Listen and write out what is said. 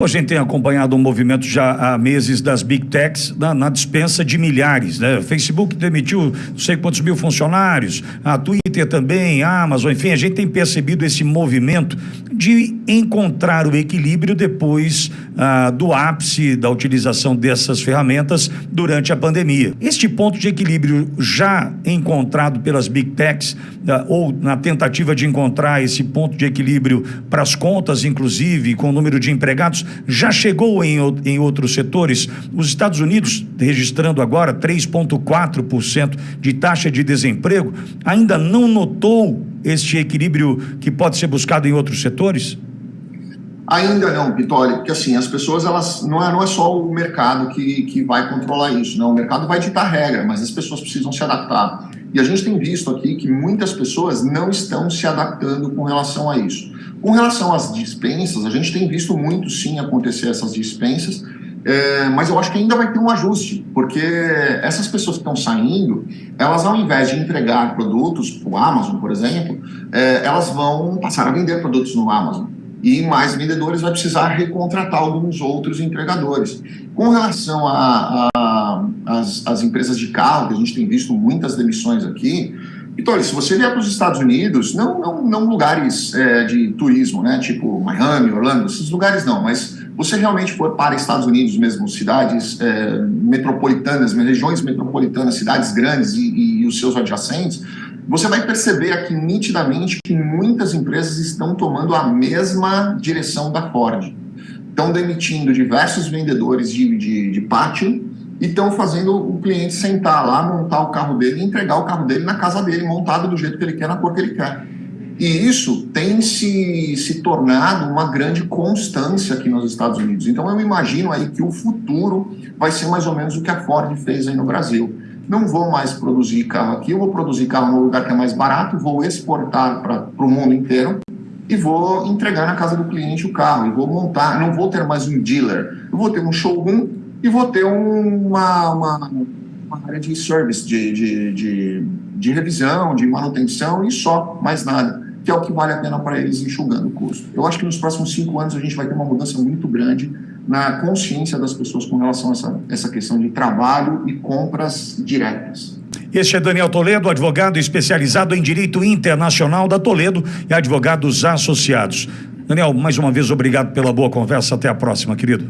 A gente tem acompanhado um movimento já há meses das big techs na, na, dispensa de milhares, né? Facebook demitiu não sei quantos mil funcionários, a Twitter também, a Amazon, enfim, a gente tem percebido esse movimento de encontrar o equilíbrio depois ah, do ápice da utilização dessas ferramentas durante a pandemia. Este ponto de equilíbrio já encontrado pelas big techs ah, ou na tentativa de encontrar esse ponto de equilíbrio para as contas, inclusive, com o número de empregados, já chegou em, em outros setores. Os Estados Unidos, registrando agora 3,4% de taxa de desemprego, ainda não notou este equilíbrio que pode ser buscado em outros setores? Ainda não, Pitoli, porque assim, as pessoas, elas não é, não é só o mercado que, que vai controlar isso, não, o mercado vai ditar regra, mas as pessoas precisam se adaptar. E a gente tem visto aqui que muitas pessoas não estão se adaptando com relação a isso. Com relação às dispensas, a gente tem visto muito sim acontecer essas dispensas, é, mas eu acho que ainda vai ter um ajuste, porque essas pessoas que estão saindo, elas ao invés de entregar produtos para o Amazon, por exemplo, é, elas vão passar a vender produtos no Amazon e mais vendedores vai precisar recontratar alguns outros entregadores. Com relação às empresas de carro, que a gente tem visto muitas demissões aqui, então, se você vier para os Estados Unidos, não, não, não lugares é, de turismo, né, tipo Miami, Orlando, esses lugares não, mas você realmente for para Estados Unidos mesmo, cidades é, metropolitanas, regiões metropolitanas, cidades grandes e, e os seus adjacentes, você vai perceber aqui nitidamente que muitas empresas estão tomando a mesma direção da Ford. Estão demitindo diversos vendedores de, de, de pátio e estão fazendo o cliente sentar lá, montar o carro dele e entregar o carro dele na casa dele, montado do jeito que ele quer, na cor que ele quer. E isso tem se, se tornado uma grande constância aqui nos Estados Unidos. Então eu imagino aí que o futuro vai ser mais ou menos o que a Ford fez aí no Brasil. Não vou mais produzir carro aqui, eu vou produzir carro no lugar que é mais barato, vou exportar para o mundo inteiro e vou entregar na casa do cliente o carro, e vou montar, não vou ter mais um dealer, eu vou ter um showroom e vou ter uma, uma, uma área de service, de, de, de, de revisão, de manutenção e só, mais nada que é o que vale a pena para eles enxugando o custo. Eu acho que nos próximos cinco anos a gente vai ter uma mudança muito grande na consciência das pessoas com relação a essa, essa questão de trabalho e compras diretas. Este é Daniel Toledo, advogado especializado em Direito Internacional da Toledo e advogados associados. Daniel, mais uma vez, obrigado pela boa conversa. Até a próxima, querido.